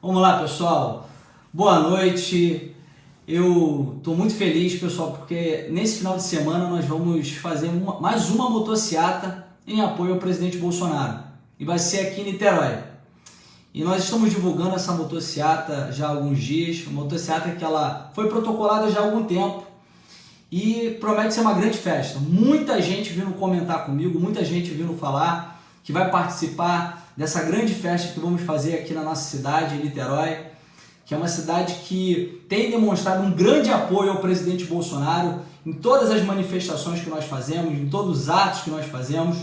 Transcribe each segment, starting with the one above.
Vamos lá, pessoal. Boa noite. Eu estou muito feliz, pessoal, porque nesse final de semana nós vamos fazer uma, mais uma motociata em apoio ao presidente Bolsonaro. E vai ser aqui em Niterói. E nós estamos divulgando essa motociata já há alguns dias, uma motociata que ela foi protocolada já há algum tempo e promete ser uma grande festa. Muita gente vindo comentar comigo, muita gente vindo falar que vai participar dessa grande festa que vamos fazer aqui na nossa cidade, em Niterói, que é uma cidade que tem demonstrado um grande apoio ao presidente Bolsonaro em todas as manifestações que nós fazemos, em todos os atos que nós fazemos,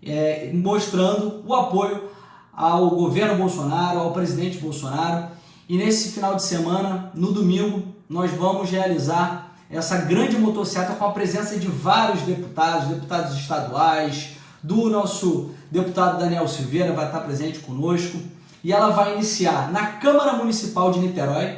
é, mostrando o apoio ao governo Bolsonaro, ao presidente Bolsonaro. E nesse final de semana, no domingo, nós vamos realizar essa grande motocicleta com a presença de vários deputados, deputados estaduais, do nosso deputado Daniel Silveira, vai estar presente conosco. E ela vai iniciar na Câmara Municipal de Niterói,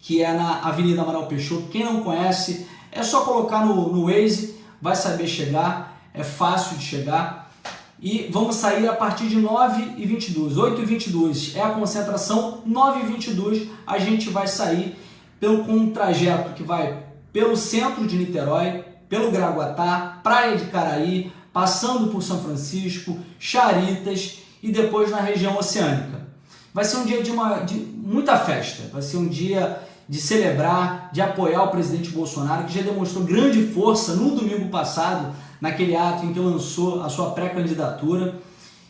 que é na Avenida Amaral Peixoto. Quem não conhece, é só colocar no, no Waze, vai saber chegar, é fácil de chegar. E vamos sair a partir de 9h22, 8h22 é a concentração, 9h22 a gente vai sair pelo, com um trajeto que vai pelo centro de Niterói, pelo Graguatá, Praia de Caraí, passando por São Francisco, Charitas e depois na região oceânica. Vai ser um dia de, uma, de muita festa, vai ser um dia de celebrar, de apoiar o presidente Bolsonaro, que já demonstrou grande força no domingo passado, naquele ato em que lançou a sua pré-candidatura.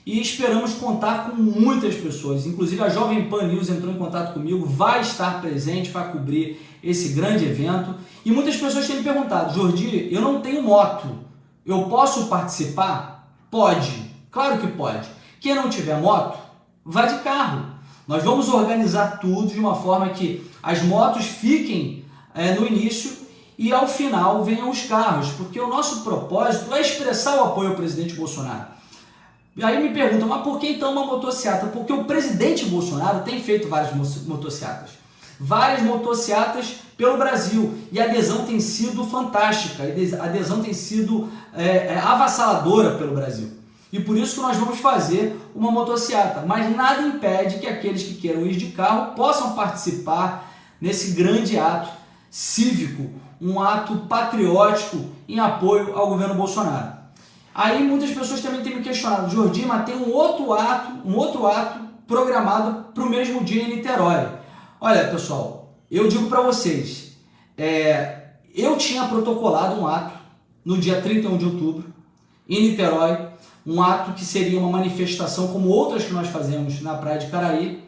E esperamos contar com muitas pessoas, inclusive a Jovem Pan News entrou em contato comigo, vai estar presente para cobrir esse grande evento. E muitas pessoas têm me perguntado, Jordi, eu não tenho moto, eu posso participar? Pode, claro que pode. Quem não tiver moto, vá de carro. Nós vamos organizar tudo de uma forma que as motos fiquem é, no início e ao final venham os carros, porque o nosso propósito é expressar o apoio ao presidente Bolsonaro. E aí me perguntam, mas por que então uma motocicleta? Porque o presidente Bolsonaro tem feito várias motocicletas várias motocicletas pelo Brasil e a adesão tem sido fantástica, a adesão tem sido é, é, avassaladora pelo Brasil. E por isso que nós vamos fazer uma motocicleta, mas nada impede que aqueles que queiram ir de carro possam participar nesse grande ato cívico, um ato patriótico em apoio ao governo Bolsonaro. Aí muitas pessoas também têm me questionado, Jordi, mas tem um outro ato, um outro ato programado para o mesmo dia em Niterói. Olha, pessoal, eu digo para vocês, é, eu tinha protocolado um ato no dia 31 de outubro, em Niterói, um ato que seria uma manifestação como outras que nós fazemos na Praia de Caraí,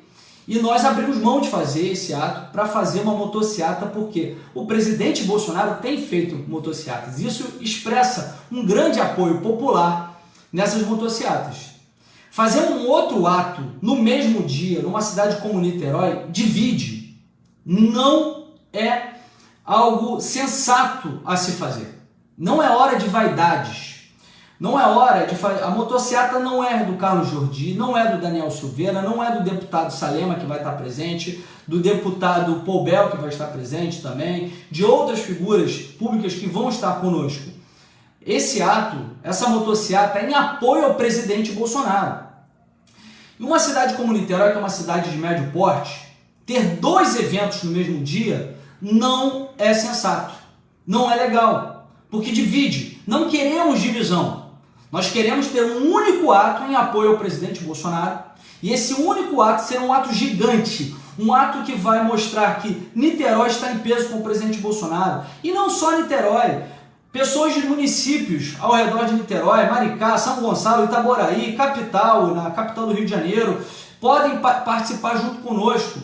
e nós abrimos mão de fazer esse ato para fazer uma motociata, porque o presidente Bolsonaro tem feito motociatas. Isso expressa um grande apoio popular nessas motociatas. Fazer um outro ato no mesmo dia, numa cidade como Niterói, divide. Não é algo sensato a se fazer. Não é hora de vaidades. Não é hora de fazer. A motocicleta não é do Carlos Jordi, não é do Daniel Silveira, não é do deputado Salema que vai estar presente, do deputado Poubel que vai estar presente também, de outras figuras públicas que vão estar conosco. Esse ato, essa motocicleta é em apoio ao presidente Bolsonaro. Em uma cidade como Niterói, que é uma cidade de médio porte, ter dois eventos no mesmo dia não é sensato, não é legal, porque divide. Não queremos divisão. Nós queremos ter um único ato em apoio ao presidente Bolsonaro e esse único ato ser um ato gigante, um ato que vai mostrar que Niterói está em peso com o presidente Bolsonaro. E não só Niterói, Pessoas de municípios ao redor de Niterói, Maricá, São Gonçalo, Itaboraí, capital, na capital do Rio de Janeiro, podem pa participar junto conosco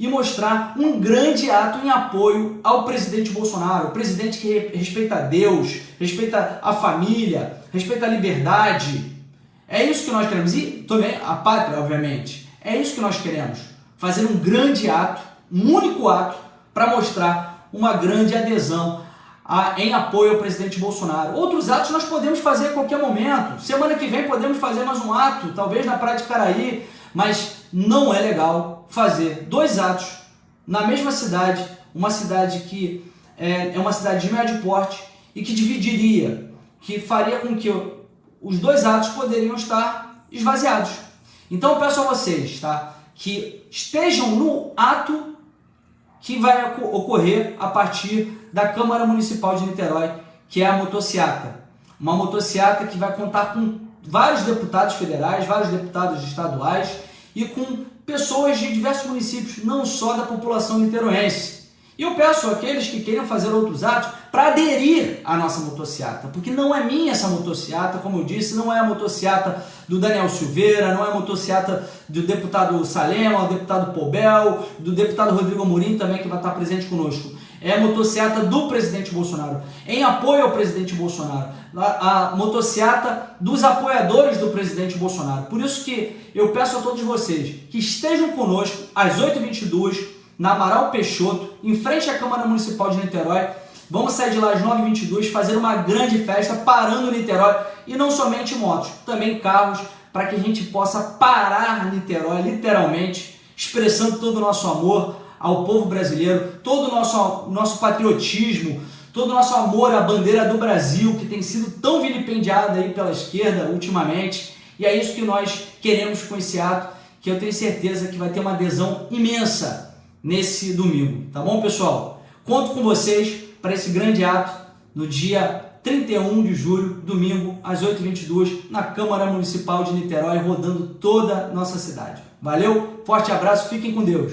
e mostrar um grande ato em apoio ao presidente Bolsonaro, o presidente que respeita Deus, respeita a família, respeita a liberdade. É isso que nós queremos. E também a pátria, obviamente. É isso que nós queremos. Fazer um grande ato, um único ato, para mostrar uma grande adesão em apoio ao presidente Bolsonaro. Outros atos nós podemos fazer a qualquer momento. Semana que vem podemos fazer mais um ato, talvez na Praia de Caraí, mas não é legal fazer dois atos na mesma cidade, uma cidade que é, é uma cidade de médio porte e que dividiria, que faria com que os dois atos poderiam estar esvaziados. Então eu peço a vocês tá, que estejam no ato que vai ocorrer a partir da Câmara Municipal de Niterói, que é a motociata. Uma motociata que vai contar com vários deputados federais, vários deputados estaduais e com pessoas de diversos municípios, não só da população niteroense. E eu peço àqueles que queiram fazer outros atos para aderir à nossa motociata, porque não é minha essa motociata, como eu disse, não é a motociata do Daniel Silveira, não é a motociata do deputado Salema, do deputado Pobel, do deputado Rodrigo Amorim também que vai estar presente conosco. É a motociata do presidente Bolsonaro, em apoio ao presidente Bolsonaro, a, a motociata dos apoiadores do presidente Bolsonaro. Por isso que eu peço a todos vocês que estejam conosco às 8h22 na Amaral Peixoto, em frente à Câmara Municipal de Niterói. Vamos sair de lá às 9h22, fazer uma grande festa parando Niterói e não somente motos, também carros, para que a gente possa parar Niterói, literalmente, expressando todo o nosso amor ao povo brasileiro, todo o nosso, nosso patriotismo, todo o nosso amor à bandeira do Brasil, que tem sido tão vilipendiada aí pela esquerda ultimamente. E é isso que nós queremos com esse ato, que eu tenho certeza que vai ter uma adesão imensa nesse domingo, tá bom, pessoal? Conto com vocês para esse grande ato no dia 31 de julho, domingo, às 8h22, na Câmara Municipal de Niterói, rodando toda a nossa cidade. Valeu, forte abraço, fiquem com Deus!